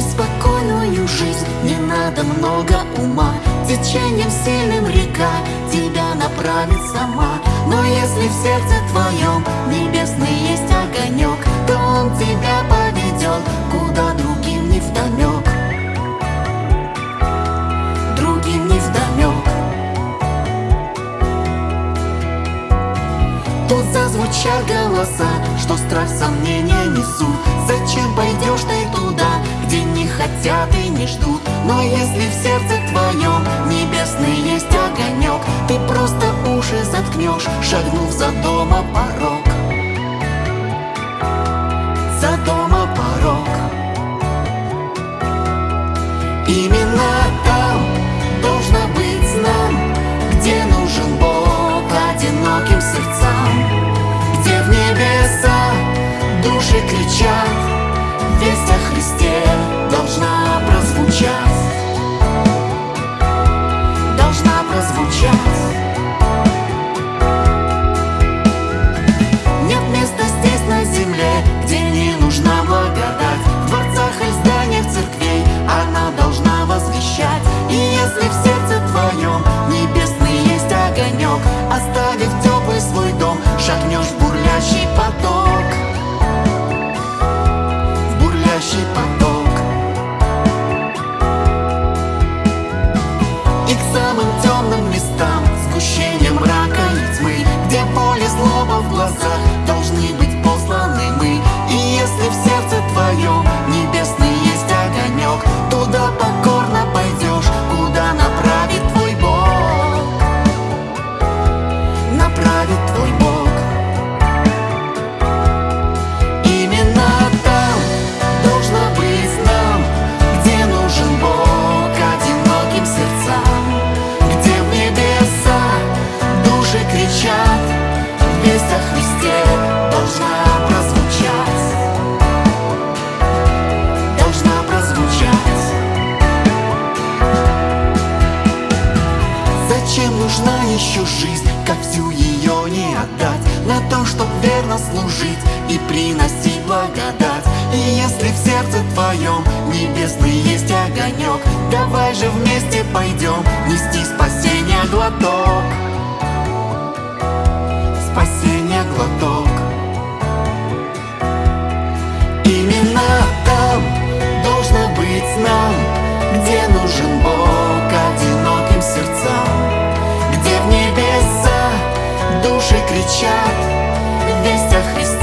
жить спокойную жизнь. Не надо много ума Течением сильным река Тебя направит сама. Но если в сердце твоем Небесный есть огонек То он тебя поведет Куда другим не вдомек. Другим не вдомек. Тут зазвучат голоса Что страх сомнения несут Но если в сердце твоем Небесный есть огонек Ты просто уши заткнешь Шагнув за дома порог. За дома порог. Именно еще жизнь, как всю ее не отдать. На то, чтоб верно служить и приносить благодать. И если в сердце твоем небесный есть огонек Давай же вместе пойдем нести спасение глоток души кричат. Весть о Христе